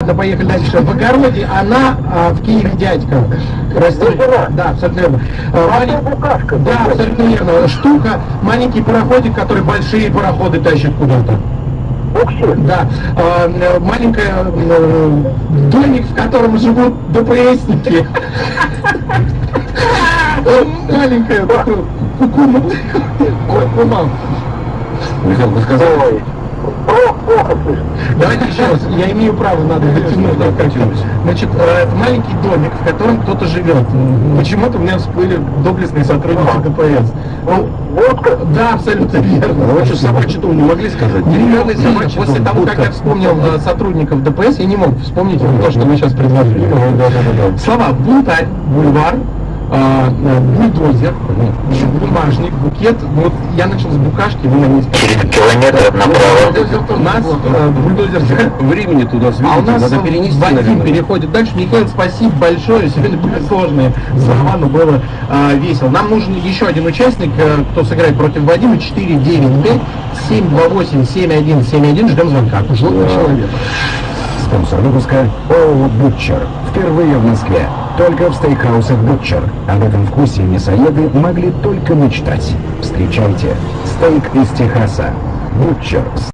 Ладно, поехали дальше. В огороде она а, в Киеве дядька. Растет. Да, абсолютно верно. А, малень- букашка. Да, абсолютно верно. Штука, маленький пароходик, который большие пароходы тащит куда-то. Да, а, э, маленькая э, домик, в котором живут ДПСники. Маленькая. Кукума. Михаил, вы сказали? Давайте еще раз, я имею право, надо дотянуть. Значит, э, это маленький домик, в котором кто-то живет. Почему-то у меня всплыли доблестные сотрудники ДПС. Ну, Водка. да, абсолютно верно. Вы что, собачий дом не могли сказать? Деревянный собачий После того, как я вспомнил э, сотрудников ДПС, я не мог вспомнить то, что вы сейчас предложили. Слова бунтарь, бульвар, э, э, бульдозер, бумажник, букет. Ну, Вот я начал с букашки, вы на ней Километров У нас э, бульдозер Времени туда а у нас надо перенести, Вадим переходит дальше. Михаил, спасибо большое. Сегодня были сложные слова, но было э, весело. Нам нужен еще один участник, э, кто сыграет против Вадима. 495 728 7171. Ждем звонка. Желтый человек. Спонсор выпуска ООО «Бутчер». Впервые в Москве. Только в стейкхаусах «Бутчер». Об этом вкусе мясоеды могли только мечтать. Встречайте. Стейк из Техаса. «Бутчер».